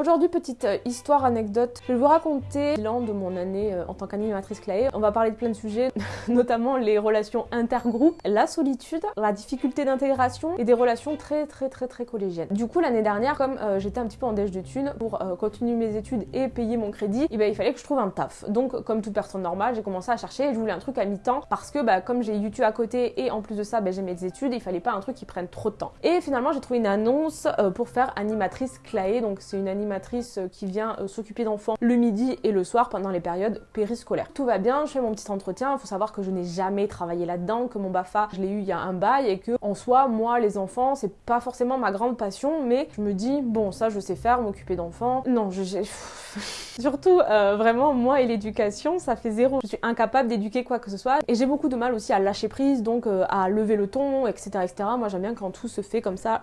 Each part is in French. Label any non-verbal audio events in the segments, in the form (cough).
Aujourd'hui, petite euh, histoire, anecdote. Je vais vous raconter l'an de mon année euh, en tant qu'animatrice Claé. On va parler de plein de sujets, (laughs) notamment les relations intergroupes, la solitude, la difficulté d'intégration et des relations très très très très collégiennes. Du coup, l'année dernière, comme euh, j'étais un petit peu en déche de thunes pour continuer mes études et payer mon crédit, eh ben, il fallait que je trouve un taf. Donc, comme toute personne normale, j'ai commencé à chercher et je voulais un truc à mi-temps parce que bah, comme j'ai YouTube à côté et en plus de ça, bah, j'ai mes études, il fallait pas un truc qui prenne trop de temps. Et finalement, j'ai trouvé une annonce pour faire animatrice Claé. Donc, c'est une animatrice euh, qui vient euh, s'occuper d'enfants le midi et le soir pendant les périodes périscolaires. Tout va bien, je fais mon petit entretien, il faut savoir que je n'ai jamais travaillé là-dedans, que mon BAFA, je l'ai eu il y a un bail et que en soi, moi, les enfants, c'est pas forcément ma grande passion, mais je me dis, bon, ça, je sais faire, m'occuper d'enfants. Non, je... (laughs) Surtout, euh, vraiment, moi et l'éducation, ça fait zéro. Je suis incapable d'éduquer quoi que ce soit. Et j'ai beaucoup de mal aussi à lâcher prise, donc à lever le ton, etc. etc. Moi, j'aime bien quand tout se fait comme ça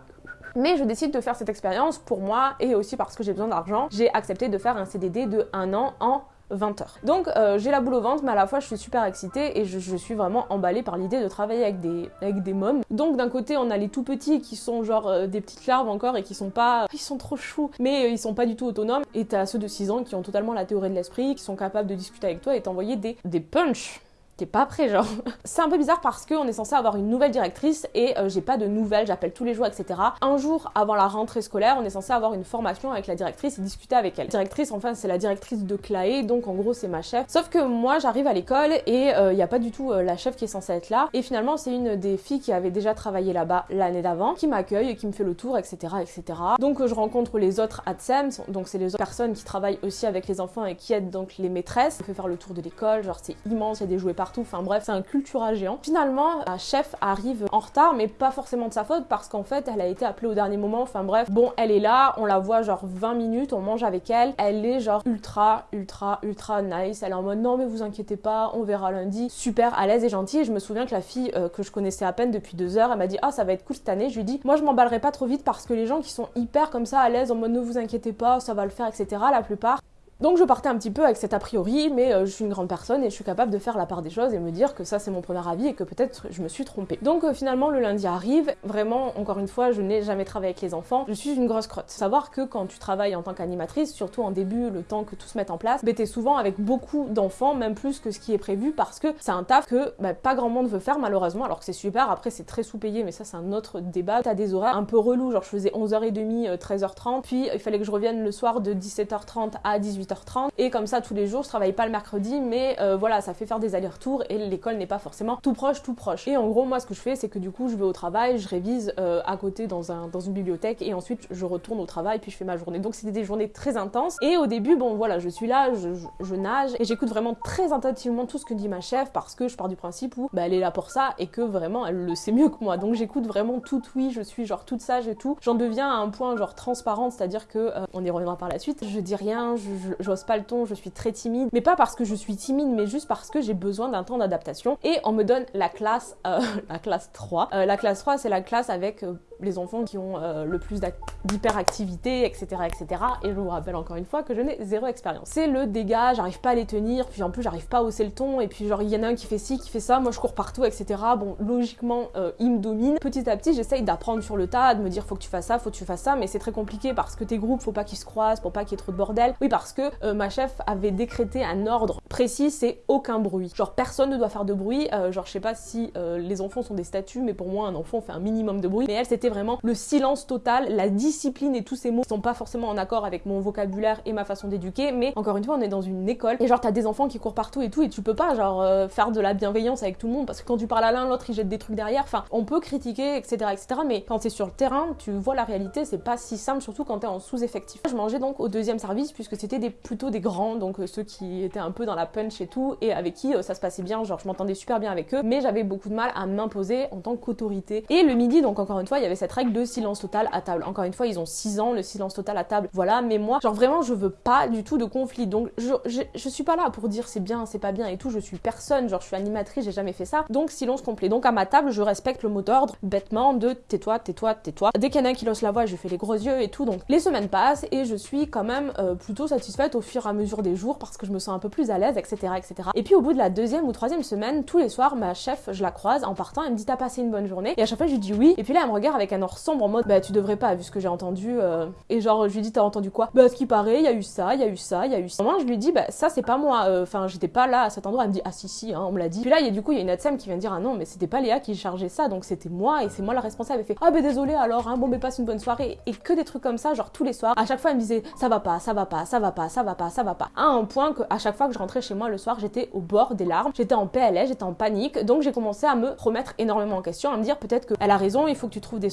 mais je décide de faire cette expérience pour moi et aussi parce que j'ai besoin d'argent. J'ai accepté de faire un CDD de un an en 20 heures. Donc euh, j'ai la boule au ventre, mais à la fois je suis super excitée et je, suis vraiment emballée par l'idée de travailler avec des, avec mômes. Donc d'un côté on a les tout petits qui sont genre euh, des petites larves encore et qui sont pas... Ils sont trop choux, mais euh, ils sont pas du tout autonomes. Et t'as ceux de 6 ans qui ont totalement la théorie de l'esprit, qui sont capables de discuter avec toi et t'envoyer des, des punch t'es pas prêt genre. (laughs) C'est un peu bizarre parce qu'on est censé avoir une nouvelle directrice et euh, j'ai pas de nouvelles, j'appelle tous les jours, etc. Un jour avant la rentrée scolaire, on est censé avoir une formation avec la directrice et discuter avec elle. directrice, enfin, c'est la directrice de Claé, donc en gros, c'est ma chef. Sauf que moi, j'arrive à l'école et il euh, y a pas du tout euh, la chef qui est censée être là. Et finalement, c'est une des filles qui avait déjà travaillé là-bas l'année d'avant qui m'accueille et qui me fait le tour, etc. etc. Donc je rencontre les autres ADSEM, donc c'est les autres personnes qui travaillent aussi avec les enfants et qui aident donc les maîtresses. On fait faire le tour de l'école, genre c'est immense, il y a des jouets partout, enfin bref, c'est un cultura géant. Finalement, la chef arrive en retard, mais pas forcément de sa faute parce qu'en fait, elle a été appelée au dernier moment. Enfin bref, bon, elle est là, on la voit genre 20 minutes, on mange avec elle. Elle est genre ultra, ultra, ultra nice. Elle est en mode non, mais vous inquiétez pas, on verra lundi. Super à l'aise et gentille. Et je me souviens que la fille euh, que je connaissais à peine depuis deux heures, elle m'a dit ah ça va être cool cette année. Je lui dis moi je m'emballerai pas trop vite parce que les gens qui sont hyper comme ça à l'aise en mode ne vous inquiétez pas, ça va le faire, etc. La plupart donc je partais un petit peu avec cet a priori, mais euh, je suis une grande personne et je suis capable de faire la part des choses et me dire que ça c'est mon premier avis et que peut-être je me suis trompée. Donc euh, finalement le lundi arrive, vraiment encore une fois je n'ai jamais travaillé avec les enfants, je suis une grosse crotte. Savoir que quand tu travailles en tant qu'animatrice, surtout en début, le temps que tout se mette en place, bah, t'es souvent avec beaucoup d'enfants, même plus que ce qui est prévu parce que c'est un taf que bah, pas grand monde veut faire malheureusement, alors que c'est super, après c'est très sous-payé mais ça c'est un autre débat. T'as des horaires un peu relous, genre je faisais 11h30, 13h30, puis il fallait que je revienne le soir de 17h30 à 18h30 et comme ça tous les jours je travaille pas le mercredi mais euh, voilà ça fait faire des allers-retours et l'école n'est pas forcément tout proche tout proche. Et en gros moi ce que je fais c'est que du coup je vais au travail je révise euh, à côté dans, un, dans une bibliothèque et ensuite je retourne au travail puis je fais ma journée. Donc c'était des journées très intenses. Et au début bon voilà je suis là je, nage et j'écoute vraiment très attentivement tout ce que dit ma chef parce que je pars du principe où bah, elle est là pour ça et que vraiment elle le sait mieux que moi. Donc j'écoute vraiment tout oui je suis genre toute sage et tout. J'en deviens à un point genre transparente c'est à dire que euh, on y reviendra par la suite. Je dis rien j'ose pas le ton je suis très timide, mais pas parce que je suis timide, mais juste parce que j'ai besoin d'un temps d'adaptation. Et on me donne la classe, euh, (laughs) la classe 3. Euh, la classe 3, c'est la classe avec euh, les enfants qui ont le plus d'hyperactivité, etc., etc. Et je vous rappelle encore une fois que je n'ai zéro expérience. C'est le dégât, j'arrive pas à les tenir, puis en plus j'arrive pas à hausser le ton, et puis genre il y en a un qui fait ci, qui fait ça, moi je cours partout, etc. Bon, logiquement, il me domine. Petit à petit, j'essaye d'apprendre sur le tas, de me dire faut que tu fasses ça, faut que tu fasses ça, mais c'est très compliqué parce que tes groupes, faut pas qu'ils se croisent, pour pas qu'il y ait trop de bordel. Oui, parce que ma chef avait décrété un ordre précis, c'est aucun bruit. Genre personne ne doit faire de bruit. Euh, genre je sais pas si euh, les enfants sont des statues, mais pour moi un enfant fait un minimum de bruit. Mais elle c'était vraiment le silence total, la discipline et tous ces mots qui sont pas forcément en accord avec mon vocabulaire et ma façon d'éduquer. Mais encore une fois on est dans une école et genre t'as des enfants qui courent partout et tout et tu peux pas genre euh, faire de la bienveillance avec tout le monde parce que quand tu parles à l'un l'autre il jette des trucs derrière. Enfin on peut critiquer etc etc. Mais quand t'es sur le terrain tu vois la réalité c'est pas si simple surtout quand t'es en sous-effectif. Je mangeais donc au deuxième service puisque c'était des, plutôt des grands donc ceux qui étaient un peu dans la punch et tout, et avec qui euh, ça se passait bien, genre je m'entendais super bien avec eux, mais j'avais beaucoup de mal à m'imposer en tant qu'autorité. Et le midi, donc encore une fois, il y avait cette règle de silence total à table. Encore une fois, ils ont 6 ans, le silence total à table, voilà, mais moi, genre vraiment, je veux pas du tout de conflit. Donc je, je, suis pas là pour dire c'est bien, c'est pas bien et tout, je suis personne, genre je suis animatrice, j'ai jamais fait ça. Donc silence complet. Donc à ma table, je respecte le mot d'ordre bêtement de tais-toi, tais-toi, tais-toi. Dès qu'il y en a qui lance la voix, je fais les gros yeux et tout. Donc les semaines passent et je suis quand même euh, plutôt satisfaite au fur et à mesure des jours parce que je me sens un peu plus à l'aise, etc., etc. Et puis au bout de la deuxième ou troisième semaine, tous les soirs, ma chef, je la croise en partant, elle me dit t'as passé une bonne journée? Et à chaque fois, je lui dis oui. Et puis là, elle me regarde avec avec un or sombre en mode bah tu devrais pas vu ce que j'ai entendu euh. et genre je lui dis t'as entendu quoi? Bah ce qui paraît il y a eu ça il y a eu ça il y a eu ça. Moi je lui dis bah ça c'est pas moi euh, enfin j'étais pas là à cet endroit. Elle me dit ah si si hein, on me l'a dit. Puis là y a du coup il y a une ADSEM qui vient dire ah non mais c'était pas Léa qui chargeait ça donc c'était moi et c'est moi la responsable. Elle fait ah bah désolé alors hein, bon mais passe une bonne soirée. Et que des trucs comme ça genre tous les soirs. À chaque fois elle me disait ça va pas ça va pas ça va pas ça va pas ça va pas. À un point que à chaque fois que je rentrais chez moi le soir j'étais au bord des larmes. J'étais en PLS j'étais en panique. Donc j'ai commencé à me remettre énormément en question à me dire peut-être qu'elle a raison il faut que tu trouves des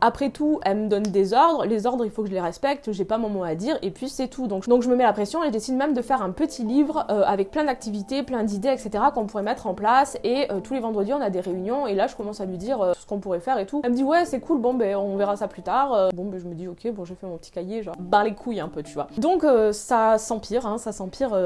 après tout elle me donne des ordres. Les ordres il faut que je les respecte. J'ai pas mon mot à dire. Et puis c'est tout. Donc je me mets la pression et je décide même de faire un petit livre euh, avec plein d'activités plein d'idées etc qu'on pourrait mettre en place. Et euh, tous les vendredis on a des réunions. Et là je commence à lui dire euh, ce qu'on pourrait faire et tout. Elle me dit ouais c'est cool. Bon ben on verra ça plus tard. Bon ben je me dis ok bon j'ai fait mon petit cahier genre barre les couilles un peu tu vois. Donc ça s'empire hein, ça s'empire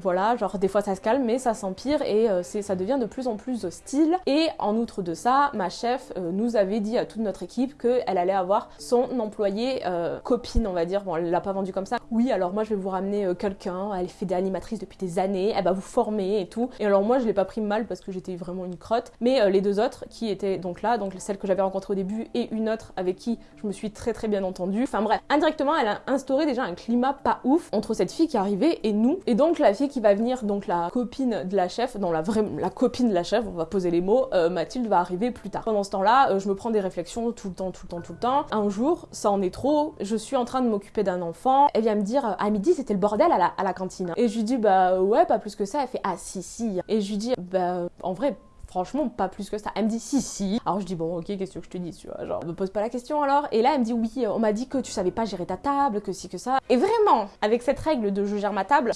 voilà. Genre des fois ça se calme mais ça s'empire. Et ça devient de plus en plus hostile. Et en outre de ça ma chef nous avait dit à toute notre équipe qu'elle allait avoir son employé copine on va dire. Bon elle l'a pas vendu comme ça. Oui alors moi je vais vous ramener quelqu'un. Elle fait des animatrices depuis des années. Elle va vous former et tout. Et alors moi je l'ai pas pris mal parce que j'étais vraiment une crotte. Mais les deux autres qui étaient donc là donc celle que j'avais rencontrée au début et une autre avec qui je me suis très très bien entendue. Enfin bref. Indirectement elle a instauré déjà un climat pas ouf entre cette fille qui arrivait et nous. Et donc la fille qui va venir donc la copine de la chef non la vraie la copine de la chef on va poser les mots Mathilde va arriver plus tard. Pendant ce temps là je me prends des réflexions tout le temps tout le temps tout le temps. Un jour ça en est trop je suis en train de m'occuper d'un enfant. Elle vient me dire à midi c'était le bordel à la, à la cantine. Et je lui dis bah ouais pas plus que ça. Elle fait ah si si. Et je lui dis bah en vrai franchement pas plus que ça. Elle me dit si si. Alors je dis bon ok qu'est-ce que je te dis tu vois? Genre me pose pas la question alors. Et là elle me dit oui on m'a dit que tu savais pas gérer ta table que si que ça. Et vraiment avec cette règle de je gère ma table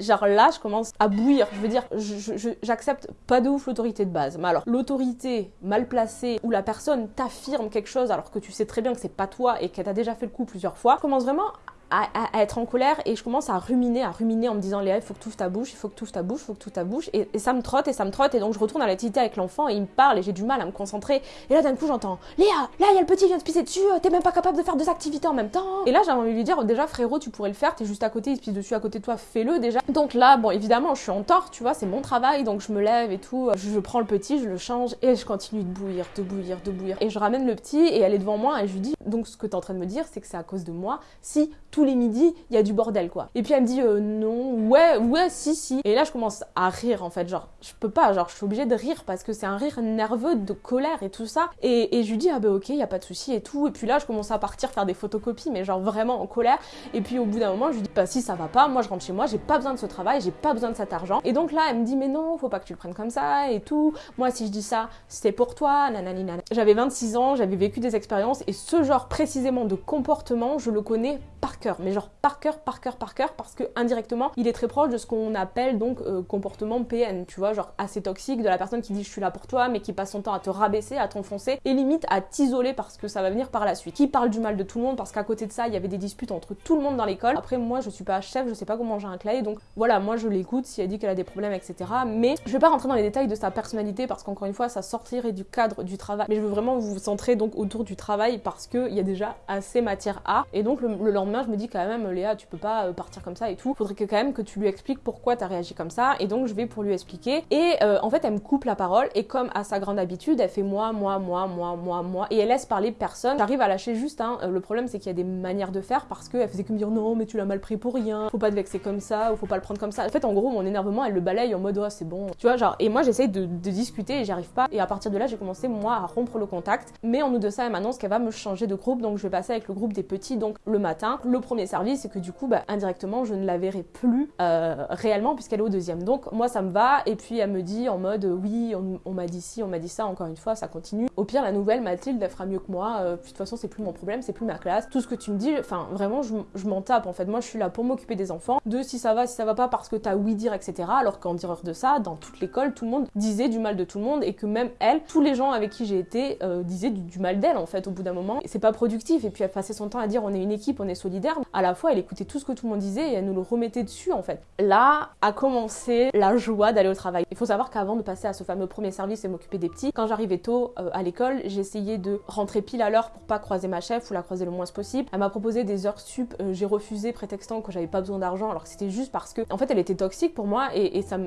genre là je commence à bouillir. Je veux dire j'accepte pas de ouf l'autorité de base. Mais alors l'autorité mal placée où la personne t'affirme quelque chose alors que tu sais très bien que c'est pas toi et qu'elle t'a déjà fait le coup plusieurs fois commence vraiment à, être en colère et je commence à ruminer, à ruminer en me disant Léa, il faut que tu ouvres ta bouche, il faut que tu ouvres ta bouche, il faut que tu ouvres ta bouche. Et, ça me trotte et ça me trotte et donc je retourne à l'activité avec l'enfant et il me parle et j'ai du mal à me concentrer. Et là d'un coup j'entends Léa, là il y a le petit qui vient de pisser dessus, t'es même pas capable de faire deux activités en même temps. Et là j'ai envie de lui dire déjà frérot tu pourrais le faire, t'es juste à côté, il se pisse dessus à côté de toi, fais-le déjà. Donc là bon évidemment je suis en tort, tu vois, c'est mon travail donc je me lève et tout, je, prends le petit, je le change et je continue de bouillir, de bouillir, de bouillir. Et je ramène le petit et elle est devant moi et je lui dis donc ce que t'es en train de me dire c'est que c'est à cause de moi si tous les midis il y a du bordel quoi. Et puis elle me dit euh, non, ouais, ouais, si, si. Et là je commence à rire en fait, genre je peux pas, genre je suis obligée de rire parce que c'est un rire nerveux de colère et tout ça. Et, et je lui dis ah bah ok, il y a pas de souci et tout. Et puis là je commence à partir faire des photocopies, mais genre vraiment en colère. Et puis au bout d'un moment je lui dis bah si ça va pas, moi je rentre chez moi, j'ai pas besoin de ce travail, j'ai pas besoin de cet argent. Et donc là elle me dit mais non, faut pas que tu le prennes comme ça et tout. Moi si je dis ça, c'était pour toi, nanani J'avais 26 ans, j'avais vécu des expériences et ce genre précisément de comportement, je le connais mais genre par cœur, par cœur, par cœur, parce que indirectement, il est très proche de ce qu'on appelle donc euh, comportement PN, tu vois, genre assez toxique, de la personne qui dit je suis là pour toi, mais qui passe son temps à te rabaisser, à t'enfoncer, et limite à t'isoler parce que ça va venir par la suite. Qui parle du mal de tout le monde, parce qu'à côté de ça, il y avait des disputes entre tout le monde dans l'école. Après, moi, je suis pas chef, je sais pas comment j'ai un clay, donc voilà, moi je l'écoute si elle dit qu'elle a des problèmes, etc. Mais je vais pas rentrer dans les détails de sa personnalité parce qu'encore une fois, ça sortirait du cadre du travail. Mais je veux vraiment vous centrer donc autour du travail parce qu'il y a déjà assez matière à. Et donc le, le lendemain, je me dis quand même, Léa, tu peux pas euh, partir comme ça et tout. Faudrait que quand même que tu lui expliques pourquoi t'as réagi comme ça. Et donc je vais pour lui expliquer. Et euh, en fait, elle me coupe la parole. Et comme à sa grande habitude, elle fait moi, moi, moi, moi, moi, moi. Et elle laisse parler personne. J'arrive à lâcher juste. Hein. Euh, le problème, c'est qu'il y a des manières de faire parce qu'elle faisait que me dire non, mais tu l'as mal pris pour rien. Faut pas te vexer comme ça ou faut pas le prendre comme ça. En fait, en gros, mon énervement, elle le balaye en mode oh, c'est bon. Tu vois, genre. Et moi, j'essaye de, discuter et j'y arrive pas. Et à partir de là, j'ai commencé moi à rompre le contact. Mais en nous de ça, elle m'annonce qu'elle va me changer de groupe. Donc je vais passer avec le groupe des petits. Donc le matin, premier service, c'est que du coup, bah, indirectement, je ne la verrai plus euh, réellement puisqu'elle est au deuxième. Donc moi, ça me va. Et puis elle me dit en mode oui, on, m'a dit ci, on m'a dit ça. Encore une fois, ça continue. Au pire, la nouvelle Mathilde, elle fera mieux que moi. Euh, puis de toute façon, c'est plus mon problème, c'est plus ma classe. Tout ce que tu me dis, enfin vraiment, je, m'en tape. En fait, moi, je suis là pour m'occuper des enfants. De si ça va, si ça va pas, parce que t'as oui dire, etc. Alors qu'en dire de ça, dans toute l'école, tout le monde disait du mal de tout le monde et que même elle, tous les gens avec qui j'ai été euh, disaient du, mal d'elle en fait. Au bout d'un moment, c'est pas productif. Et puis elle passait son temps à dire on est une équipe, on est solidaire à la fois elle écoutait tout ce que tout le monde disait et elle nous le remettait dessus en fait. Là a commencé la joie d'aller au travail. Il faut savoir qu'avant de passer à ce fameux premier service et m'occuper des petits, quand j'arrivais tôt euh, à l'école, j'essayais de rentrer pile à l'heure pour pas croiser ma chef ou la croiser le moins possible. Elle m'a proposé des heures sup, euh, j'ai refusé prétextant que j'avais pas besoin d'argent alors que c'était juste parce que en fait elle était toxique pour moi et, et ça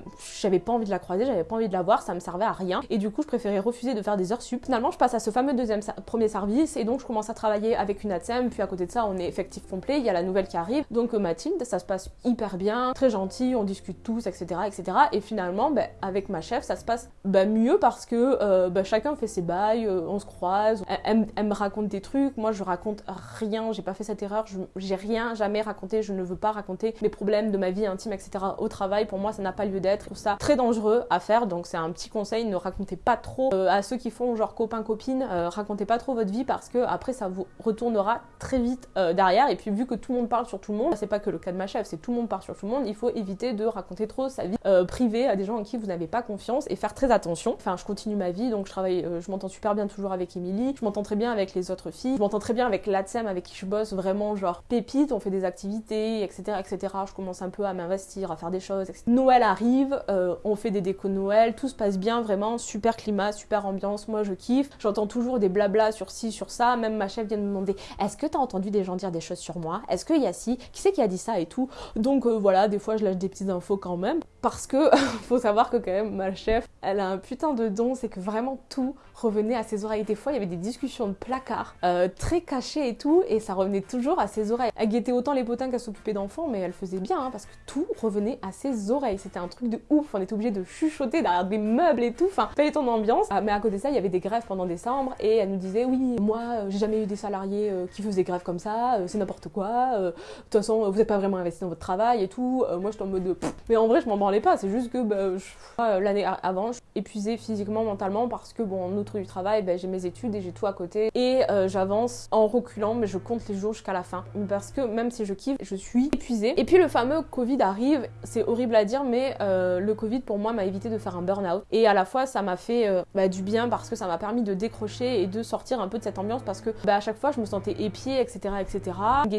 j'avais pas envie de la croiser, j'avais pas envie de la voir, ça me servait à rien et du coup je préférais refuser de faire des heures sup. Finalement je passe à ce fameux deuxième premier service et donc je commence à travailler avec une ATSEM puis à côté de ça on est effectif complet, il y a la nouvelle qui arrive. Donc euh, Mathilde ça se passe hyper bien, très gentil, on discute tous etc etc et finalement ben, avec ma chef ça se passe ben, mieux parce que euh, ben, chacun fait ses bails, euh, on se croise, elle, me raconte des trucs, moi je raconte rien, j'ai pas fait cette erreur, j'ai rien jamais raconté, je ne veux pas raconter mes problèmes de ma vie intime etc au travail, pour moi ça n'a pas lieu d'être, je trouve ça très dangereux à faire donc c'est un petit conseil, ne racontez pas trop à ceux qui font genre copain copine, racontez pas trop votre vie parce que après ça vous retournera très vite derrière. Et puis vu que tout le monde parle sur tout le monde, c'est pas que le cas de ma chef, c'est tout le monde parle sur tout le monde, il faut éviter de raconter trop sa vie privée à des gens en qui vous n'avez pas confiance et faire très attention. Enfin, je continue ma vie, donc je travaille, euh, je m'entends super bien toujours avec Émilie, je m'entends très bien avec les autres filles, je m'entends très bien avec l'ATSEM avec qui je bosse, vraiment genre pépite, on fait des activités, etc., etc. Je commence un peu à m'investir, à faire des choses. Etc. Noël arrive, euh, on fait des décos de Noël, tout se passe bien, vraiment super climat, super ambiance, moi je kiffe. J'entends toujours des blabla sur ci, sur ça, même ma chef vient me demander est-ce que t'as entendu des gens dire des choses sur moi? Est-ce qu'il y a ci Qui c'est qui a dit ça et tout Donc euh, voilà, des fois je lâche des petites infos quand même, parce que (laughs) faut savoir que quand même ma chef, elle a un putain de don, c'est que vraiment tout revenait à ses oreilles. Des fois, il y avait des discussions de placard, euh, très cachées et tout, et ça revenait toujours à ses oreilles. Elle guettait autant les potins qu'elle s'occupait d'enfants, mais elle faisait bien, hein, parce que tout revenait à ses oreilles. C'était un truc de ouf, on était obligé de chuchoter derrière des meubles et tout, enfin, pas ton ambiance. Ah, mais à côté de ça, il y avait des grèves pendant décembre, et elle nous disait, oui, moi, euh, j'ai jamais eu des salariés qui faisaient grève comme ça, c'est n'importe quoi, de toute façon, vous n'êtes pas vraiment investi dans votre travail et tout. moi, j'étais en mode, mais en vrai, je m'en branlais pas, c'est juste que bah, l'année avant, je épuisée physiquement, mentalement, parce que, bon, en outre du travail, ben, j'ai mes études et j'ai tout à côté. Et euh, j'avance en reculant, mais je compte les jours jusqu'à la fin. Parce que même si je kiffe, je suis épuisée. Et puis le fameux Covid arrive, c'est horrible à dire, mais euh, le Covid pour moi m'a évité de faire un burn-out. Et à la fois, ça m'a fait euh, bah, du bien parce que ça m'a permis de décrocher et de sortir un peu de cette ambiance parce que bah, à chaque fois, je me sentais épiée, etc. etc.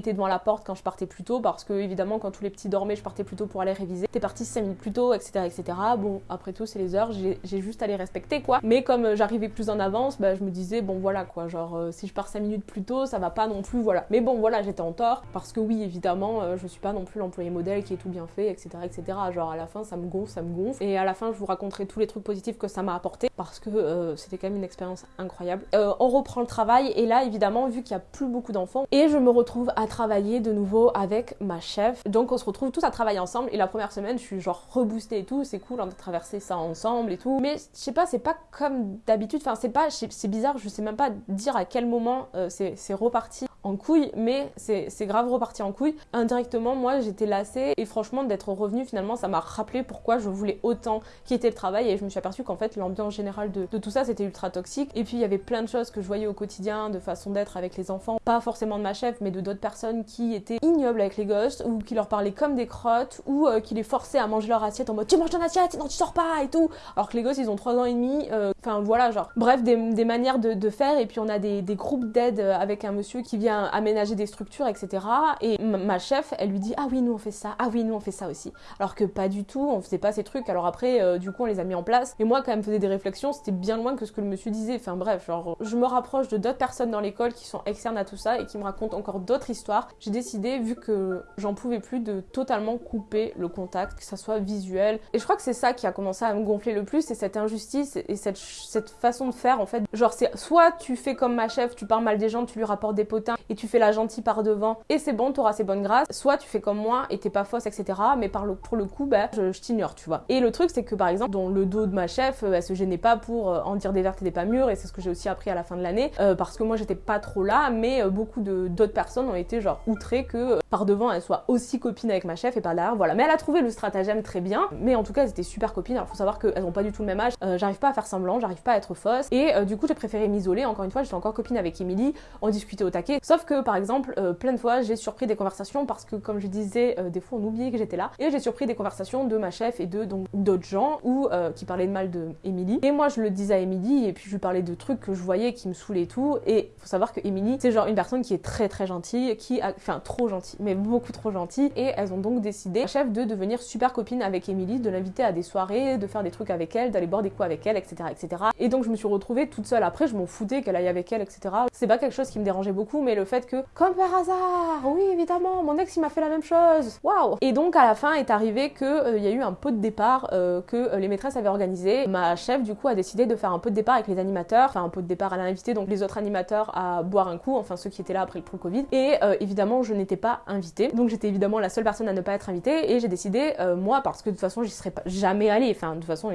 Devant la porte quand je partais plus tôt parce que évidemment, quand tous les petits dormaient, je partais plus tôt pour aller réviser. T'es parti 5 minutes plus tôt, etc. etc. Bon, après tout, c'est les heures, j'ai juste à les respecter quoi. Mais comme j'arrivais plus en avance, bah, je me disais, bon voilà quoi, genre euh, si je pars 5 minutes plus tôt, ça va pas non plus, voilà. Mais bon, voilà, j'étais en tort parce que oui, évidemment, euh, je suis pas non plus l'employé modèle qui est tout bien fait, etc. etc. Genre à la fin, ça me gonfle, ça me gonfle. Et à la fin, je vous raconterai tous les trucs positifs que ça m'a apporté parce que euh, c'était quand même une expérience incroyable. on reprend le travail et là, évidemment, vu qu'il y a plus beaucoup d'enfants, et je me retrouve à travailler de nouveau avec ma chef. Donc on se retrouve tous à travailler ensemble. Et la première semaine, je suis genre reboostée et tout, c'est cool, on a traversé ça ensemble et tout. Mais je sais pas, c'est pas comme d'habitude, enfin c'est pas, c'est bizarre, je sais même pas dire à quel moment euh, c'est reparti en couille, mais c'est grave reparti en couille. Indirectement, moi j'étais lassée et franchement d'être revenue finalement ça m'a rappelé pourquoi je voulais autant quitter le travail et je me suis aperçue qu'en fait l'ambiance générale de, tout ça c'était ultra toxique. Et puis il y avait plein de choses que je voyais au quotidien de façon d'être avec les enfants, pas forcément de ma chef mais de d'autres personnes qui étaient ignobles avec les gosses ou qui leur parlaient comme des crottes ou euh, qui les forçaient à manger leur assiette en mode tu manges ton assiette sinon tu sors pas et tout. Alors que les gosses ils ont 3 ans et demi, euh, enfin voilà genre bref des, manières de, faire. Et puis on a des, des groupes d'aide avec un monsieur qui vient aménager des structures, etc. Et ma chef, elle lui dit Ah oui, nous on fait ça, ah oui, nous on fait ça aussi. Alors que pas du tout, on faisait pas ces trucs. Alors après, euh, du coup, on les a mis en place. Et moi, quand même, faisais des réflexions, c'était bien loin que ce que le monsieur disait. Enfin bref, genre, je me rapproche de d'autres personnes dans l'école qui sont externes à tout ça et qui me racontent encore d'autres histoires. J'ai décidé, vu que j'en pouvais plus, de totalement couper le contact, que ça soit visuel. Et je crois que c'est ça qui a commencé à me gonfler le plus, c'est cette injustice et cette, cette façon de faire en fait. Genre, c'est soit tu fais comme ma chef, tu parles mal des gens, tu lui rapportes des potins et tu fais la gentille par devant et c'est bon, t'auras ses bonnes grâces. Soit tu fais comme moi et t'es pas fausse, etc. Mais pour le coup, bah, je, t'ignore, tu vois. Et le truc, c'est que par exemple, dans le dos de ma chef, euh, elle se gênait pas pour euh, en dire des vertes et des pas mûres et c'est ce que j'ai aussi appris à la fin de l'année euh, parce que moi j'étais pas trop là, mais beaucoup d'autres personnes ont été genre outrées que par devant elle soit aussi copine avec ma chef et par derrière, voilà. Mais elle a trouvé le stratagème très bien, mais en tout cas, elles étaient super copines. Alors faut savoir qu'elles ont pas du tout le même âge, j'arrive pas à faire semblant, j'arrive pas à être fausse et du coup, j'ai préféré m'isoler. Encore une fois, j'étais encore copine avec Emily, on discutait au taquet Sauf que par exemple, euh, plein de fois, j'ai surpris des conversations parce que comme je disais, euh, des fois on oubliait que j'étais là. Et j'ai surpris des conversations de ma chef et de donc d'autres gens ou qui parlaient de mal de Emily. Et moi je le disais à Emily et puis je lui parlais de trucs que je voyais qui me saoulaient et tout. Et faut savoir que Emily, c'est genre une personne qui est très très gentille, qui a, enfin trop gentille, mais beaucoup trop gentille. Et elles ont donc décidé, chef, de devenir super copine avec Emily, de l'inviter à des soirées, de faire des trucs avec elle, d'aller boire des coups avec elle, etc., etc. Et donc je me suis retrouvée toute seule. Après, je m'en foutais qu'elle aille avec elle, etc. C'est pas quelque chose qui me dérangeait beaucoup, mais le fait que, comme par hasard, oui évidemment, mon ex il m'a fait la même chose. Waouh Et donc à la fin est arrivé que euh, y a eu un pot de départ euh, que euh, les maîtresses avaient organisé. Ma chef du coup a décidé de faire un pot de départ avec les animateurs, enfin un pot de départ à l'invité, donc les autres animateurs à boire un coup, enfin ceux qui étaient là après le Covid. Et évidemment, je n'étais pas invitée, donc j'étais évidemment la seule personne à ne pas être invitée. Et j'ai décidé, moi, parce que de toute façon j'y serais pas jamais allée, enfin de toute façon,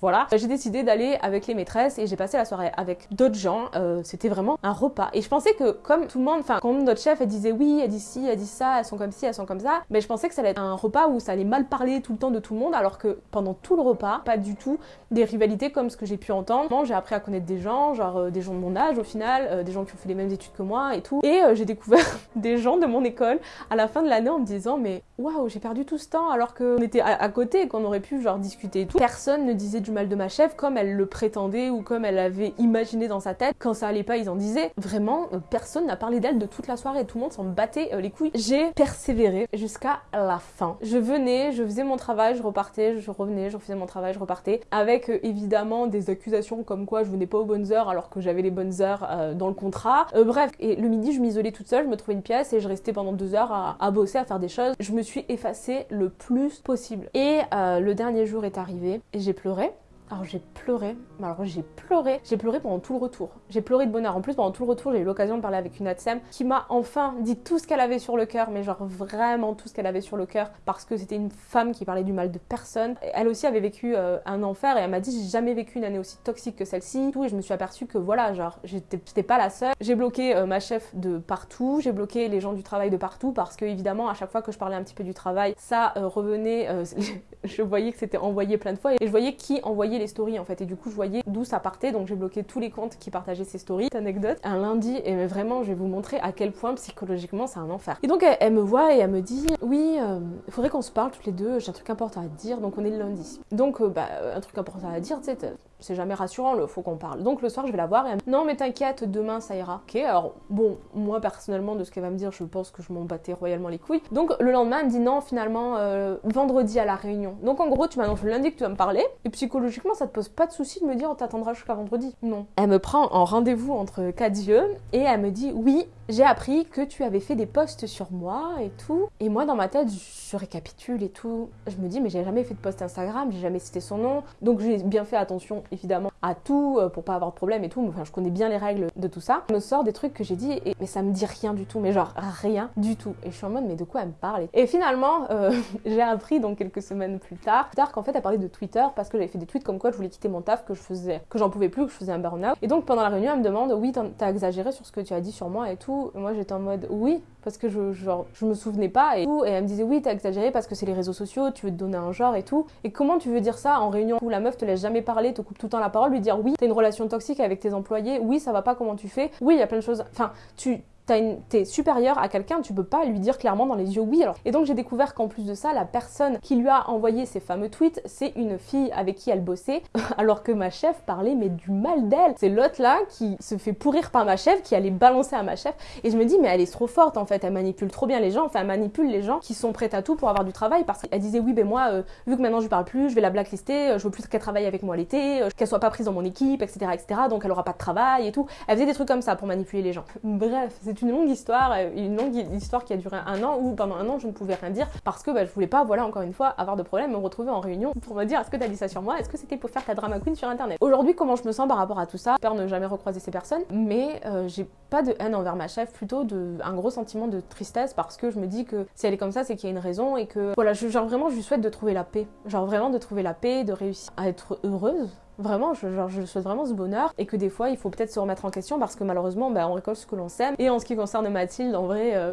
voilà, j'ai décidé d'aller avec les maîtresses et j'ai passé la soirée avec d'autres gens. C'était vraiment un repas. Et je pensais que comme tout le monde, enfin, quand notre chef elle disait oui, elle dit ci, elle dit ça, elles sont comme ci, elles sont comme ça, mais je pensais que ça allait être un repas où ça allait mal parler tout le temps de tout le monde, alors que pendant tout le repas, pas du tout des rivalités comme ce que j'ai pu entendre. J'ai appris à connaître des gens, genre euh, des gens de mon âge au final, euh, des gens qui ont fait les mêmes études que moi et tout. Et euh, j'ai découvert (laughs) des gens de mon école à la fin de l'année en me disant mais waouh, j'ai perdu tout ce temps alors qu'on était à, côté qu'on aurait pu genre discuter et tout. Personne ne disait du mal de ma chef comme elle le prétendait ou comme elle avait imaginé dans sa tête. Quand ça allait pas, ils en disaient. Vraiment, personne n'a parlé d'elle de toute la soirée. Tout le monde s'en battait les couilles. J'ai persévéré jusqu'à la fin. Je venais, je faisais mon travail, je repartais, je revenais, je faisais mon travail, je repartais. Avec évidemment des accusations comme quoi je venais pas aux bonnes heures alors que j'avais les bonnes heures euh, dans le contrat. Euh, bref, et le midi, je m'isolais toute seule, je me trouvais une pièce et je restais pendant deux heures à, bosser, à faire des choses. Suis effacée le plus possible. Et euh, le dernier jour est arrivé et j'ai pleuré. Alors j'ai pleuré, alors j'ai pleuré, j'ai pleuré pendant tout le retour. J'ai pleuré de bonheur. En plus pendant tout le retour j'ai eu l'occasion de parler avec une ATSEM qui m'a enfin dit tout ce qu'elle avait sur le cœur, mais genre vraiment tout ce qu'elle avait sur le cœur parce que c'était une femme qui parlait du mal de personne. Elle aussi avait vécu euh, un enfer et elle m'a dit j'ai jamais vécu une année aussi toxique que celle-ci. Et je me suis aperçue que voilà, genre j'étais pas la seule. J'ai bloqué euh, ma chef de partout, j'ai bloqué les gens du travail de partout parce que évidemment à chaque fois que je parlais un petit peu du travail, ça euh, revenait, (laughs) je voyais que c'était envoyé plein de fois et je voyais qui envoyait les stories en fait. Et du coup, je voyais d'où ça partait, donc j'ai bloqué tous les comptes qui partageaient ces stories. Anecdote, un lundi, et vraiment, je vais vous montrer à quel point psychologiquement c'est un enfer. Et donc, elle, me voit et elle me dit Oui, euh, il faudrait qu'on se parle toutes les deux, j'ai un truc important à te dire, donc on est le lundi. Donc, euh, bah, un truc important à dire, tu sais, c'est jamais rassurant, il faut qu'on parle. Donc le soir, je vais la voir et elle me dit Non, mais t'inquiète, demain ça ira. Ok, alors bon, moi personnellement, de ce qu'elle va me dire, je pense que je m'en battais royalement les couilles. Donc le lendemain, elle me dit Non, finalement, euh, vendredi à la réunion. Donc en gros, tu m'annonces le lundi que tu vas me parler et psychologiquement, ça te pose pas de souci de me dire On t'attendra jusqu'à vendredi. Non. Elle me prend en rendez-vous entre quatre yeux et elle me dit Oui, j'ai appris que tu avais fait des posts sur moi et tout. Et moi, dans ma tête, je récapitule et tout. Je me dis, mais j'ai jamais fait de post Instagram, j'ai jamais cité son nom. Donc j'ai bien fait attention, évidemment, à tout euh, pour pas avoir de problème et tout. Enfin, je connais bien les règles de tout ça. Je me sort des trucs que j'ai dit, et, mais ça me dit rien du tout. Mais genre, rien du tout. Et je suis en mode, mais de quoi elle me parle? Et finalement, euh, (laughs) j'ai appris donc quelques semaines plus tard, tard qu'en fait, elle parlait de Twitter parce que j'avais fait des tweets comme quoi je voulais quitter mon taf, que je faisais, que j'en pouvais plus, que je faisais un burn-out. Et donc pendant la réunion, elle me demande, oui, t'as exagéré sur ce que tu as dit sur moi et tout. Moi, j'étais en mode, oui, parce que je, je me souvenais pas et tout. Et elle me disait, oui, t'as exagéré parce que c'est les réseaux sociaux, tu veux te donner un genre et tout. Et comment tu veux dire ça en réunion où la meuf te laisse jamais parler, te coupe tout le temps la parole, lui dire, oui, t'as une relation toxique avec tes employés, oui, ça va pas, comment tu fais, oui, il y a plein de choses. Enfin, tu t'es supérieur à quelqu'un, tu peux pas lui dire clairement dans les yeux oui. Alors. Et donc j'ai découvert qu'en plus de ça, la personne qui lui a envoyé ces fameux tweets, c'est une fille avec qui elle bossait, (laughs) alors que ma chef parlait mais du mal d'elle. C'est l'autre là qui se fait pourrir par ma chef, qui allait balancer à ma chef. Et je me dis mais elle est trop forte en fait, elle manipule trop bien les gens, enfin elle manipule les gens qui sont prêts à tout pour avoir du travail parce qu'elle disait oui ben moi, euh, vu que maintenant je parle plus, je vais la blacklister, euh, je veux plus qu'elle travaille avec moi l'été, euh, qu'elle soit pas prise dans mon équipe, etc., etc. Donc elle aura pas de travail et tout. Elle faisait des trucs comme ça pour manipuler les gens. Bref, c'est une longue histoire, euh, une longue histoire qui a duré un an où pendant un an je ne pouvais rien dire parce que bah, je voulais pas, voilà, encore une fois, avoir de problème, me retrouver en réunion pour me dire est-ce que t'as dit ça sur moi, est-ce que c'était pour faire ta drama queen sur internet? Aujourd'hui, comment je me sens par rapport à tout ça? J'espère ne jamais recroiser ces personnes, mais euh, j'ai pas de haine envers ma chef, plutôt de, un gros sentiment de tristesse parce que je me dis que si elle est comme ça, c'est qu'il y a une raison et que voilà, genre vraiment, je lui souhaite de trouver la paix, genre vraiment de trouver la paix, de réussir à être heureuse Vraiment, je, je souhaite vraiment ce bonheur et que des fois, il faut peut-être se remettre en question parce que malheureusement, bah, on récolte ce que l'on sème. Et en ce qui concerne Mathilde, en vrai, euh,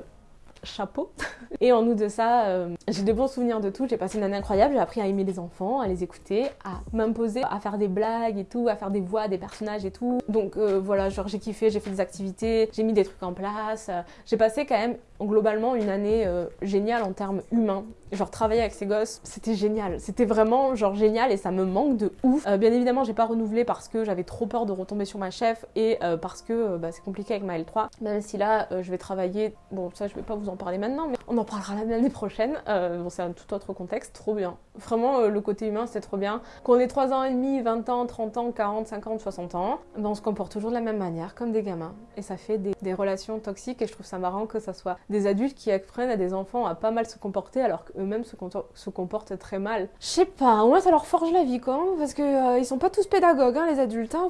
chapeau. (laughs) Et en nous de ça, euh, j'ai de bons souvenirs de tout. J'ai passé une année incroyable. J'ai appris à aimer les enfants, à les écouter, à m'imposer, à faire des blagues et tout, à faire des voix, des personnages et tout. Donc euh, voilà, j'ai kiffé, j'ai fait des activités, j'ai mis des trucs en place. J'ai passé quand même globalement une année euh, géniale en termes humains. Genre travailler avec ces gosses, c'était génial. C'était vraiment genre génial et ça me manque de ouf. bien évidemment, j'ai pas renouvelé parce que j'avais trop peur de retomber sur ma chef et parce que bah, c'est compliqué avec ma L3. Même si là, je vais travailler. Bon, ça, je vais pas vous en parler maintenant, mais on en parlera l'année prochaine. Euh, bon, c'est un tout autre contexte, trop bien. Vraiment, euh, le côté humain, c'est trop bien. Qu'on ait 3 ans et demi, 20 ans, 30 ans, 40, 50, 60 ans, ben, on se comporte toujours de la même manière, comme des gamins. Et ça fait des relations toxiques et je trouve ça marrant que ça soit des adultes qui apprennent à des enfants à pas mal se comporter alors qu'eux-mêmes se, se, comportent très mal. Je sais pas, moi ça leur forge la vie quoi, hein, parce que euh, ils sont pas tous pédagogues, hein, les adultes. Hein.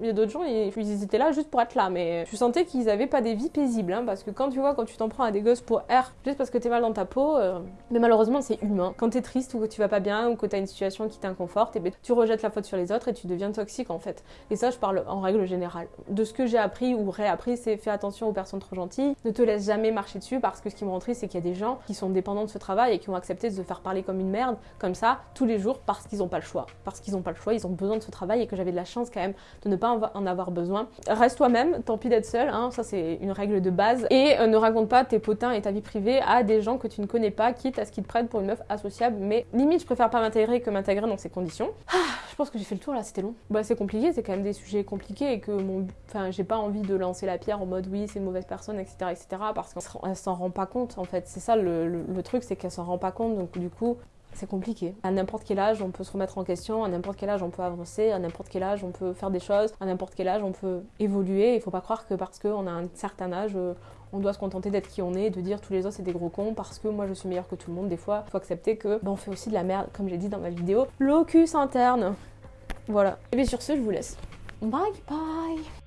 Il y a d'autres gens, ils, ils, étaient là juste pour être là, mais tu sentais qu'ils avaient pas des vies paisibles, hein, parce que quand tu vois, quand tu t'en prends à des gosses pour R, juste parce que t'es mal dans ta peau, euh, mais malheureusement c'est humain. Quand t'es triste ou que tu vas pas bien ou que t'as une situation qui t'inconforte, et eh ben, tu rejettes la faute sur les autres et tu deviens toxique en fait. Et ça, je parle en règle générale. De ce que j'ai appris ou réappris, c'est fais attention aux personnes trop gentilles, ne te laisse jamais marcher dessus parce que ce qui me rend triste, c'est qu'il y a des gens qui sont dépendants de ce travail et qui ont accepté de se faire parler comme une merde, comme ça, tous les jours parce qu'ils ont pas le choix. Parce qu'ils ont pas le choix, ils ont besoin de ce travail et que j'avais de la chance quand même de ne pas en avoir besoin. Reste toi-même, tant pis d'être seul, hein, ça c'est une règle de base. Et euh, ne raconte pas tes potins et ta vie privée à des gens que tu ne connais pas, quitte à ce qu'ils te prennent pour une meuf associable. Mais limite, je préfère pas m'intégrer que m'intégrer dans ces conditions. Ah, je pense que j'ai fait le tour là, c'était long. Bah, c'est compliqué, c'est quand même des sujets compliqués et que mon. Enfin, j'ai pas envie de lancer la pierre en mode oui, c'est une mauvaise personne, etc. etc. parce qu'elle s'en rend pas compte en fait. C'est ça le, truc, c'est qu'elle s'en rend pas compte. Donc, du coup, c'est compliqué. À n'importe quel âge, on peut se remettre en question, à n'importe quel âge, on peut avancer, à n'importe quel âge, on peut faire des choses, à n'importe quel âge, on peut évoluer. Il faut pas croire que parce qu'on a un certain âge, euh, on doit se contenter d'être qui on est, de dire tous les autres c'est des gros cons parce que moi je suis meilleur que tout le monde. Des fois, faut accepter que ben, on fait aussi de la merde, comme j'ai dit dans ma vidéo. Locus interne. Voilà. Et bien sur ce, je vous laisse. Bye bye